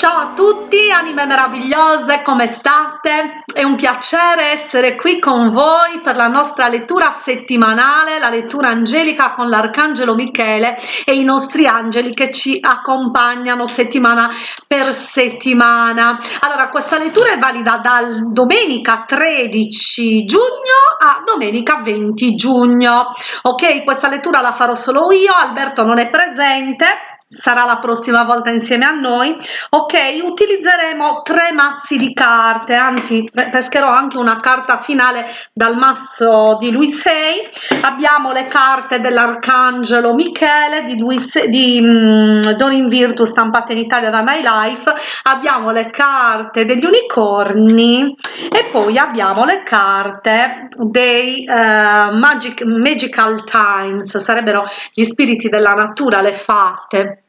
Ciao a tutti, anime meravigliose, come state? È un piacere essere qui con voi per la nostra lettura settimanale, la lettura angelica con l'Arcangelo Michele e i nostri angeli che ci accompagnano settimana per settimana. Allora, questa lettura è valida dal domenica 13 giugno a domenica 20 giugno. Ok, questa lettura la farò solo io, Alberto non è presente sarà la prossima volta insieme a noi. Ok utilizzeremo tre mazzi di carte anzi pescherò anche una carta finale dal mazzo di Luisei abbiamo le carte dell'arcangelo michele di, Luis, di um, Don in Virtu stampate in Italia da My Life. Abbiamo le carte degli unicorni e poi abbiamo le carte dei uh, magic, magical times sarebbero gli spiriti della natura le fate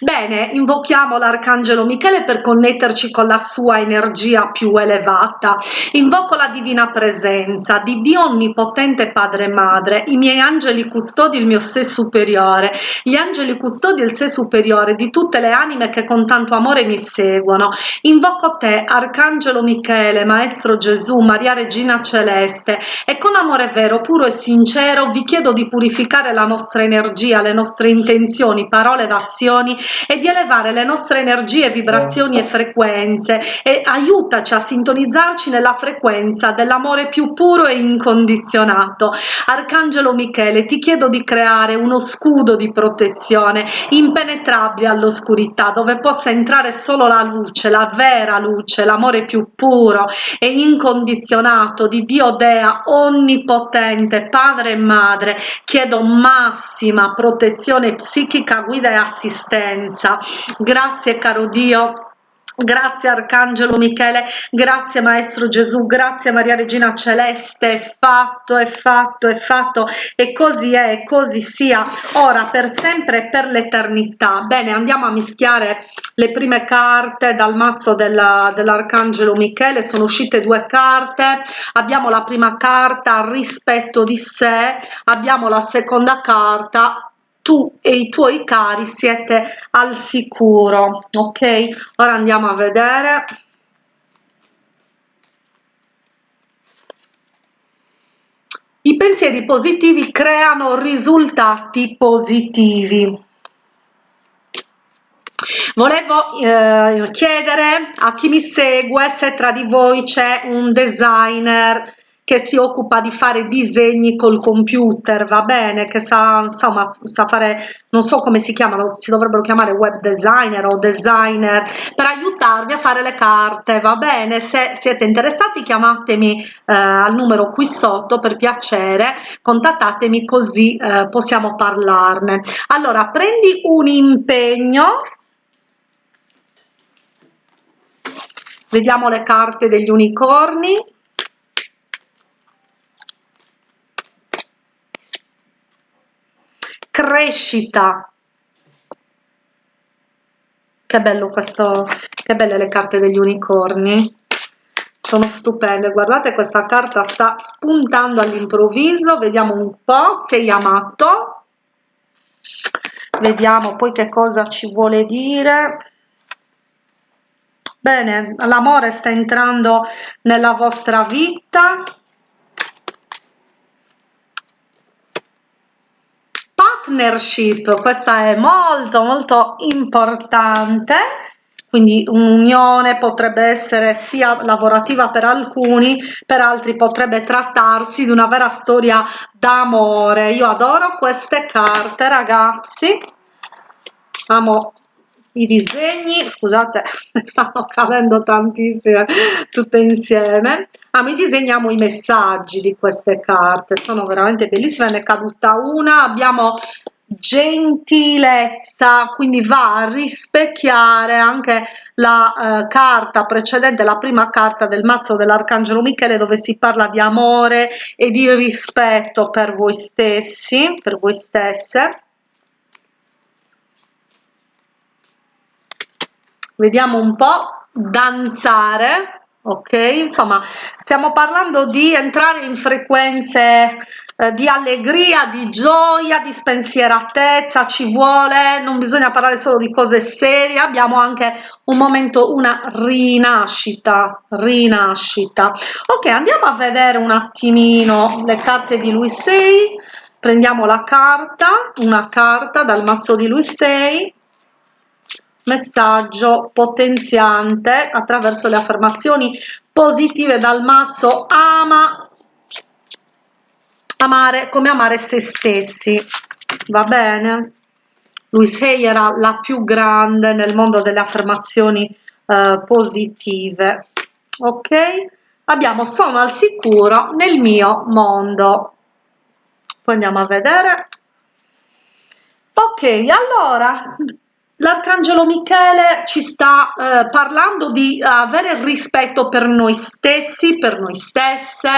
Bene, invochiamo l'Arcangelo Michele per connetterci con la sua energia più elevata. Invoco la divina presenza di Dio Onnipotente Padre e Madre, i miei angeli custodi, il mio sé superiore, gli angeli custodi il sé superiore di tutte le anime che con tanto amore mi seguono. Invoco te, Arcangelo Michele, Maestro Gesù, Maria Regina Celeste, e con amore vero, puro e sincero vi chiedo di purificare la nostra energia, le nostre intenzioni, parole ed azioni vibrazioni e di elevare le nostre energie, vibrazioni e frequenze e aiutaci a sintonizzarci nella frequenza dell'amore più puro e incondizionato. Arcangelo Michele, ti chiedo di creare uno scudo di protezione impenetrabile all'oscurità dove possa entrare solo la luce, la vera luce, l'amore più puro e incondizionato di Dio Dea onnipotente, padre e madre. Chiedo massima protezione psichica, guida e assistenza assistenza. Grazie caro Dio. Grazie Arcangelo Michele, grazie Maestro Gesù, grazie Maria Regina Celeste, è fatto, è fatto, è fatto. E così è, così sia, ora per sempre e per l'eternità. Bene, andiamo a mischiare le prime carte dal mazzo dell'Arcangelo Michele, sono uscite due carte, abbiamo la prima carta rispetto di sé, abbiamo la seconda carta tu e i tuoi cari siete al sicuro ok? Ora andiamo a vedere. I pensieri positivi creano risultati positivi. Volevo eh, chiedere a chi mi segue se tra di voi c'è un designer che si occupa di fare disegni col computer, va bene, che sa, insomma, sa fare, non so come si chiamano, si dovrebbero chiamare web designer o designer, per aiutarvi a fare le carte, va bene, se siete interessati chiamatemi eh, al numero qui sotto per piacere, contattatemi così eh, possiamo parlarne. Allora, prendi un impegno, vediamo le carte degli unicorni, crescita. Che bello questo che belle le carte degli unicorni. Sono stupende. Guardate questa carta sta spuntando all'improvviso. Vediamo un po sei amato. Vediamo poi che cosa ci vuole dire. Bene l'amore sta entrando nella vostra vita partnership, questa è molto molto importante, quindi un'unione potrebbe essere sia lavorativa per alcuni, per altri potrebbe trattarsi di una vera storia d'amore. Io adoro queste carte ragazzi, amo i disegni, scusate, stanno cadendo tantissime tutte insieme. Ah, mi disegniamo i messaggi di queste carte, sono veramente bellissime, ne è caduta una, abbiamo gentilezza, quindi va a rispecchiare anche la eh, carta precedente, la prima carta del mazzo dell'Arcangelo Michele dove si parla di amore e di rispetto per voi stessi, per voi stesse vediamo un po' danzare ok? Insomma stiamo parlando di entrare in frequenze eh, di allegria, di gioia, di spensieratezza, ci vuole, non bisogna parlare solo di cose serie, abbiamo anche un momento, una rinascita, rinascita. Ok, andiamo a vedere un attimino le carte di lui 6, prendiamo la carta, una carta dal mazzo di lui 6, messaggio potenziante attraverso le affermazioni positive dal mazzo ama amare come amare se stessi. Va bene? Lui sei era la più grande nel mondo delle affermazioni eh, positive. Ok? Abbiamo sono al sicuro nel mio mondo poi andiamo a vedere. Ok allora L'arcangelo Michele ci sta eh, parlando di avere rispetto per noi stessi, per noi stesse,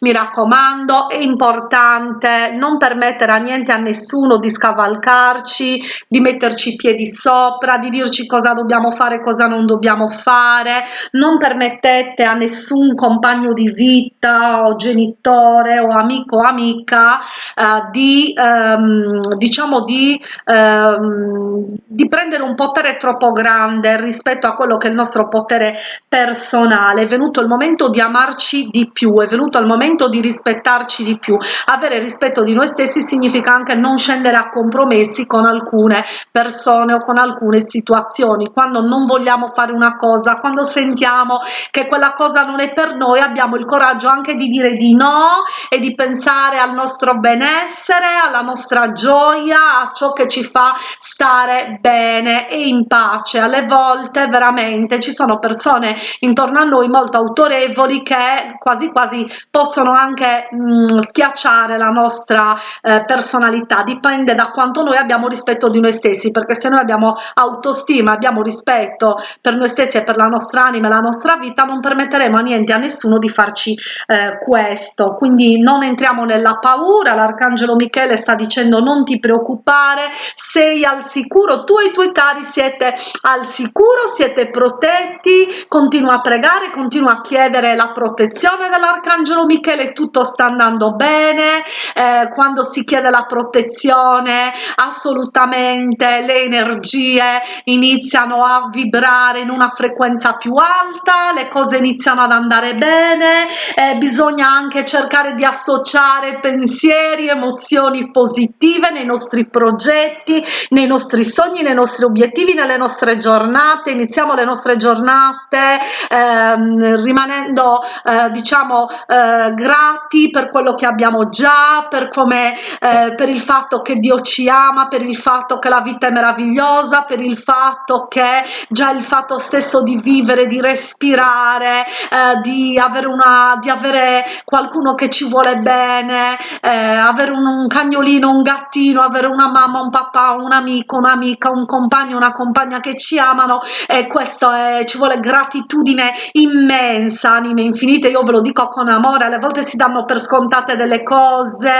mi raccomando, è importante non permettere a niente, a nessuno di scavalcarci, di metterci i piedi sopra, di dirci cosa dobbiamo fare, cosa non dobbiamo fare, non permettete a nessun compagno di vita o genitore o amico o amica eh, di, ehm, diciamo, di, ehm, di prendere prendere un potere troppo grande rispetto a quello che è il nostro potere personale, è venuto il momento di amarci di più, è venuto il momento di rispettarci di più. Avere rispetto di noi stessi significa anche non scendere a compromessi con alcune persone o con alcune situazioni. Quando non vogliamo fare una cosa, quando sentiamo che quella cosa non è per noi, abbiamo il coraggio anche di dire di no e di pensare al nostro benessere, alla nostra gioia, a ciò che ci fa stare bene bene e in pace. Alle volte veramente ci sono persone intorno a noi molto autorevoli che quasi quasi possono anche mh, mm, schiacciare la nostra eh, personalità. Dipende da quanto noi abbiamo rispetto di noi stessi perché se noi abbiamo autostima abbiamo rispetto per noi stessi e per la nostra anima e la nostra vita non permetteremo a niente a nessuno di farci eh, questo. Quindi non entriamo nella paura. L'arcangelo michele sta dicendo non ti preoccupare sei al sicuro. Tu e i tuoi cari siete al sicuro siete protetti continua a pregare continua a chiedere la protezione dell'arcangelo michele tutto sta andando bene eh, quando si chiede la protezione assolutamente le energie iniziano a vibrare in una frequenza più alta le cose iniziano ad andare bene eh, bisogna anche cercare di associare pensieri emozioni positive nei nostri progetti nei nostri sogni nei nostri nostri obiettivi nelle nostre giornate iniziamo le nostre giornate ehm, rimanendo eh, diciamo eh, grati per quello che abbiamo già per come eh, per il fatto che Dio ci ama per il fatto che la vita è meravigliosa per il fatto che già il fatto stesso di vivere di respirare eh, di avere una di avere qualcuno che ci vuole bene eh, avere un, un cagnolino un gattino avere una mamma un papà un amico un'amica un compagno compagno una compagna che ci amano e questo è, ci vuole gratitudine immensa anime infinite. Io ve lo dico con amore alle volte si danno per scontate delle cose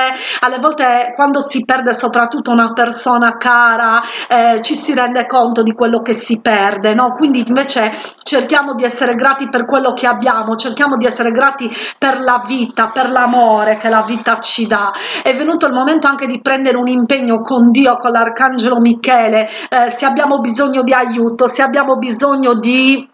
alle volte quando si perde soprattutto una persona cara eh, ci si rende conto di quello che si perde no? Quindi invece cerchiamo di essere grati per quello che abbiamo cerchiamo di essere grati per la vita per l'amore che la vita ci dà. È venuto il momento anche di prendere un impegno con dio con l'arcangelo michele eh, se abbiamo bisogno di aiuto se abbiamo bisogno di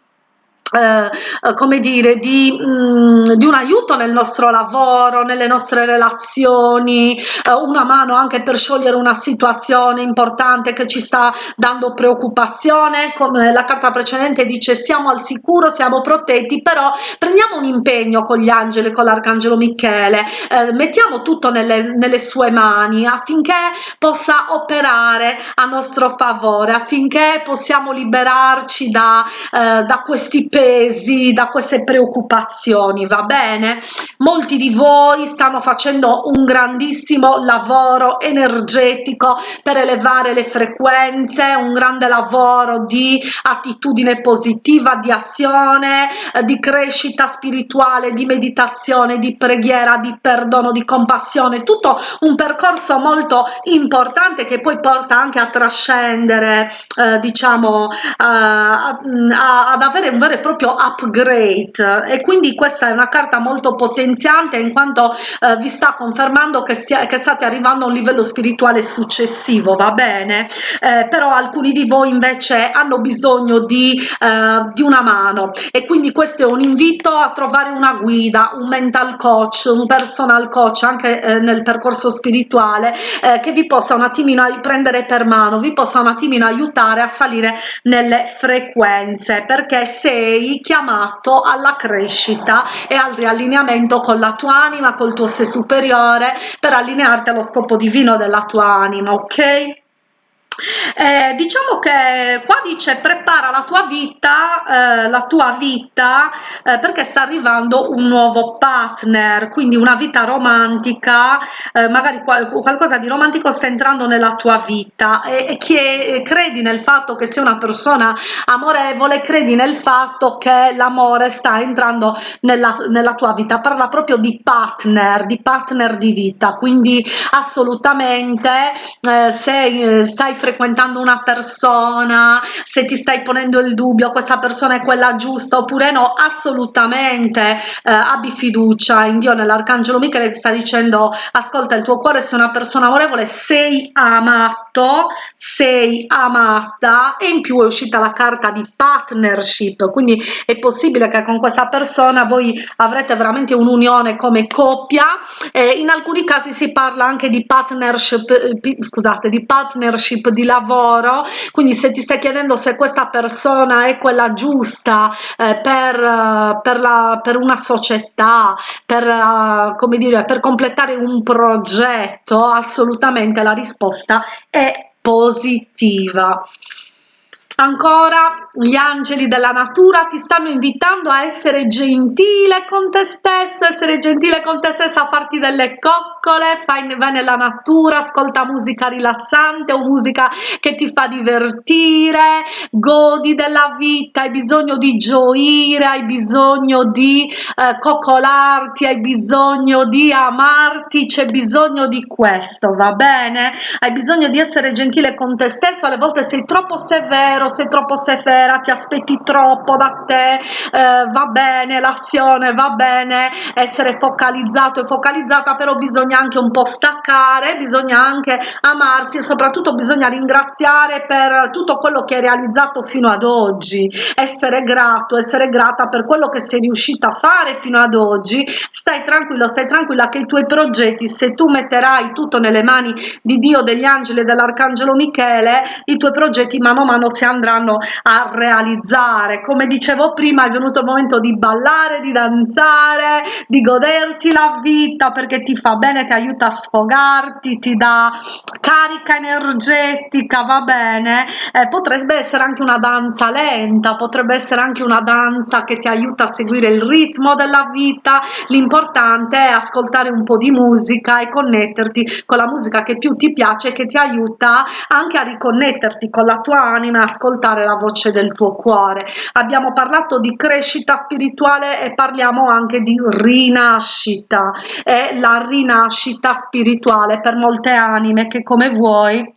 eh, eh, come dire di, mh, mm, di, un aiuto nel nostro lavoro nelle nostre relazioni eh, una mano anche per sciogliere una situazione importante che ci sta dando preoccupazione. Come la carta precedente dice siamo al sicuro siamo protetti però prendiamo un impegno con gli angeli con l'arcangelo michele. Eh, mettiamo tutto nelle, nelle sue mani affinché possa operare a nostro favore affinché possiamo liberarci da, eh, da questi pesi presi da queste preoccupazioni va bene? Molti di voi stanno facendo un grandissimo lavoro energetico per elevare le frequenze un grande lavoro di attitudine positiva di azione eh, di crescita spirituale di meditazione di preghiera di perdono di compassione tutto un percorso molto importante che poi porta anche a trascendere eh, diciamo eh, a, a, ad avere un vero e proprio upgrade. E quindi questa è una carta molto potenziante in quanto eh, vi sta confermando che, stia, che state arrivando a un livello spirituale successivo va bene? Eh, però alcuni di voi invece hanno bisogno di, eh, di una mano. E quindi questo è un invito a trovare una guida un mental coach un personal coach anche eh, nel percorso spirituale eh, che vi possa un attimino prendere per mano vi possa un attimino aiutare a salire nelle frequenze. Perché sei chiamato alla crescita e al riallineamento con la tua anima col tuo sé superiore per allinearti allo scopo divino della tua anima ok eh, diciamo che qua dice prepara la tua vita eh, la tua vita eh, perché sta arrivando un nuovo partner quindi una vita romantica eh, magari qual qualcosa di romantico sta entrando nella tua vita e, e che credi nel fatto che sia una persona amorevole credi nel fatto che l'amore sta entrando nella, nella tua vita. Parla proprio di partner di partner di vita. Quindi assolutamente eh, se eh, stai frequentando una persona, se ti stai ponendo il dubbio questa persona è quella giusta oppure no, assolutamente eh, abbi fiducia in Dio, nell'Arcangelo Michele che sta dicendo ascolta il tuo cuore, sei una persona amorevole, sei amato, sei amata e in più è uscita la carta di partnership, quindi è possibile che con questa persona voi avrete veramente un'unione come coppia e in alcuni casi si parla anche di partnership, eh, scusate, di partnership di lavoro quindi se ti stai chiedendo se questa persona è quella giusta eh, per, uh, per, la, per una società per uh, come dire per completare un progetto assolutamente la risposta è positiva. Ancora, gli angeli della natura ti stanno invitando a essere gentile con te stesso, essere gentile con te stesso, a farti delle coccole, fai, vai nella natura, ascolta musica rilassante o musica che ti fa divertire, godi della vita, hai bisogno di gioire, hai bisogno di eh, coccolarti, hai bisogno di amarti, c'è bisogno di questo, va bene? Hai bisogno di essere gentile con te stesso, alle volte sei troppo severo, sei troppo severa, ti aspetti troppo da te, eh, va bene l'azione, va bene essere focalizzato e focalizzata, però bisogna anche un po' staccare, bisogna anche amarsi e soprattutto bisogna ringraziare per tutto quello che hai realizzato fino ad oggi, essere grato, essere grata per quello che sei riuscita a fare fino ad oggi, stai tranquillo, stai tranquilla che i tuoi progetti, se tu metterai tutto nelle mani di Dio, degli angeli e dell'arcangelo Michele, i tuoi progetti mano a mano si andranno a realizzare. Come dicevo prima è venuto il momento di ballare di danzare di goderti la vita perché ti fa bene ti aiuta a sfogarti ti dà carica energetica va bene. Eh, potrebbe essere anche una danza lenta potrebbe essere anche una danza che ti aiuta a seguire il ritmo della vita. L'importante è ascoltare un po di musica e connetterti con la musica che più ti piace che ti aiuta anche a riconnetterti con la tua anima ascoltare la voce del tuo cuore. Abbiamo parlato di crescita spirituale e parliamo anche di rinascita. È la rinascita spirituale per molte anime che come vuoi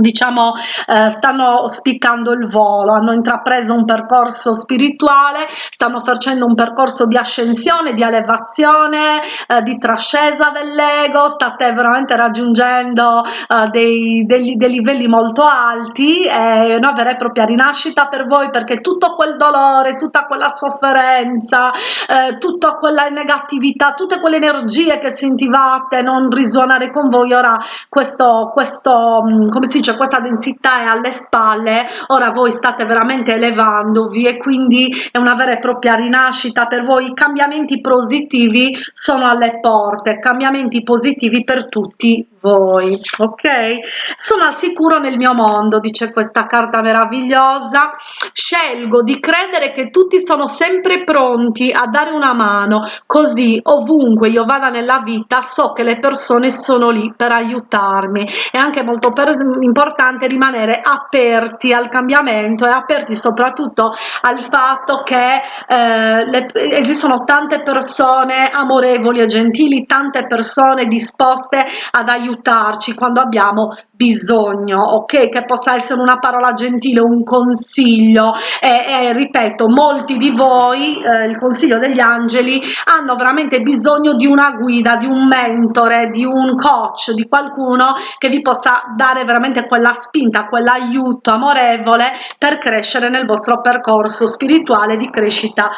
diciamo eh, stanno spiccando il volo hanno intrapreso un percorso spirituale stanno facendo un percorso di ascensione di elevazione eh, di trascesa dell'ego state veramente raggiungendo eh, dei, dei, dei, livelli molto alti è una vera e propria rinascita per voi perché tutto quel dolore tutta quella sofferenza eh, tutta quella negatività tutte quelle energie che sentivate non risuonare con voi ora questo questo mm, come si dice c'è questa densità è alle spalle ora voi state veramente elevandovi e quindi è una vera e propria rinascita. Per voi i cambiamenti positivi sono alle porte cambiamenti positivi per tutti voi ok? Sono al sicuro nel mio mondo dice questa carta meravigliosa. Scelgo di credere che tutti sono sempre pronti a dare una mano così ovunque io vada nella vita so che le persone sono lì per aiutarmi. È anche molto importante rimanere aperti al cambiamento e aperti soprattutto al fatto che eh, le, esistono tante persone amorevoli e gentili tante persone disposte ad aiutare aiutarci quando abbiamo bisogno, ok? Che possa essere una parola gentile, un consiglio e, e ripeto, molti di voi, eh, il consiglio degli angeli, hanno veramente bisogno di una guida, di un mentore, di un coach, di qualcuno che vi possa dare veramente quella spinta, quell'aiuto amorevole per crescere nel vostro percorso spirituale di crescita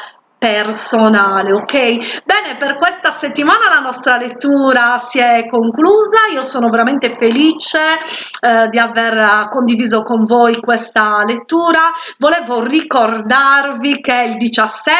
personale ok? Bene per questa settimana la nostra lettura si è conclusa. Io sono veramente felice eh, di aver condiviso con voi questa lettura. Volevo ricordarvi che il 17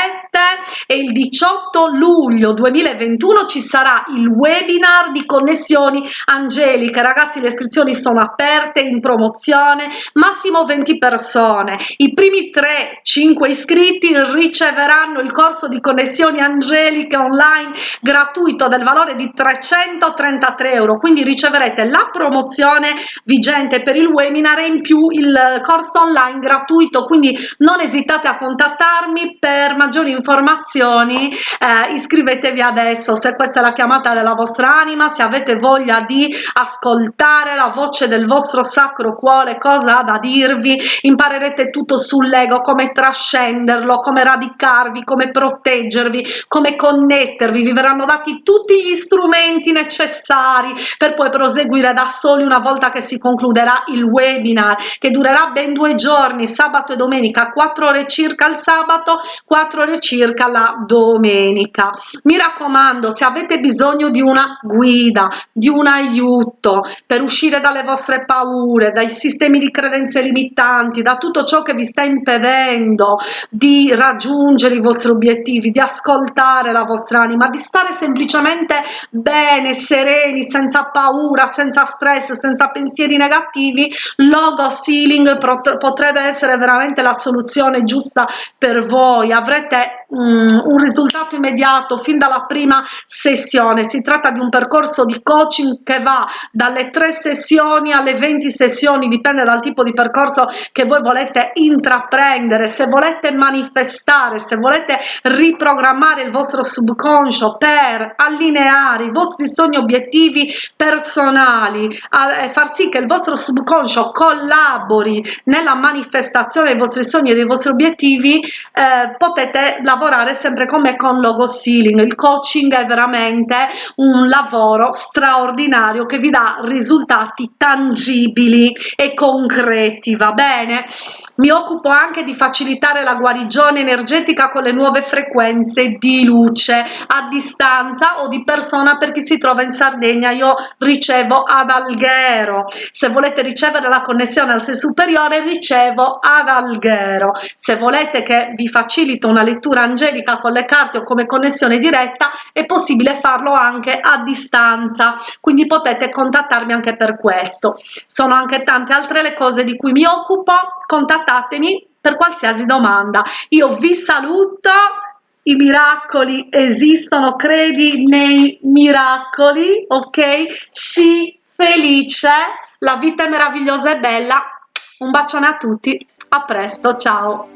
e il 18 luglio 2021 ci sarà il webinar di connessioni angeliche. Ragazzi le iscrizioni sono aperte in promozione massimo 20 persone. I primi 3 5 iscritti riceveranno il corso di connessioni angeliche online gratuito del valore di 333 euro. Quindi riceverete la promozione vigente per il webinar e in più il corso online gratuito. Quindi non esitate a contattarmi. Per maggiori informazioni eh, iscrivetevi adesso se questa è la chiamata della vostra anima se avete voglia di ascoltare la voce del vostro sacro cuore cosa ha da dirvi imparerete tutto sull'ego come trascenderlo come radicarvi come come proteggervi, come connettervi, vi verranno dati tutti gli strumenti necessari per poi proseguire da soli una volta che si concluderà il webinar che durerà ben due giorni, sabato e domenica, 4 ore circa il sabato, 4 ore circa la domenica. Mi raccomando, se avete bisogno di una guida, di un aiuto per uscire dalle vostre paure, dai sistemi di credenze limitanti, da tutto ciò che vi sta impedendo di raggiungere i vostri obiettivi, di ascoltare la vostra anima, di stare semplicemente bene, sereni, senza paura, senza stress, senza pensieri negativi, logo healing potrebbe essere veramente la soluzione giusta per voi. Avrete um, un risultato immediato fin dalla prima sessione. Si tratta di un percorso di coaching che va dalle tre sessioni alle 20 sessioni, dipende dal tipo di percorso che voi volete intraprendere. Se volete manifestare, se volete riprogrammare il vostro subconscio per allineare i vostri sogni obiettivi personali e far sì che il vostro subconscio collabori nella manifestazione dei vostri sogni e dei vostri obiettivi eh, potete lavorare sempre con me con logo stealing il coaching è veramente un lavoro straordinario che vi dà risultati tangibili e concreti va bene? Mi occupo anche di facilitare la guarigione energetica con le nuove frequenze di luce a distanza o di persona per chi si trova in Sardegna. Io ricevo ad Alghero. Se volete ricevere la connessione al sé superiore ricevo ad Alghero. Se volete che vi facilito una lettura angelica con le carte o come connessione diretta è possibile farlo anche a distanza. Quindi potete contattarmi anche per questo. Sono anche tante altre le cose di cui mi occupo. Contattatemi per qualsiasi domanda. Io vi saluto i miracoli esistono credi nei miracoli ok? Sii felice la vita è meravigliosa e bella. Un bacione a tutti a presto ciao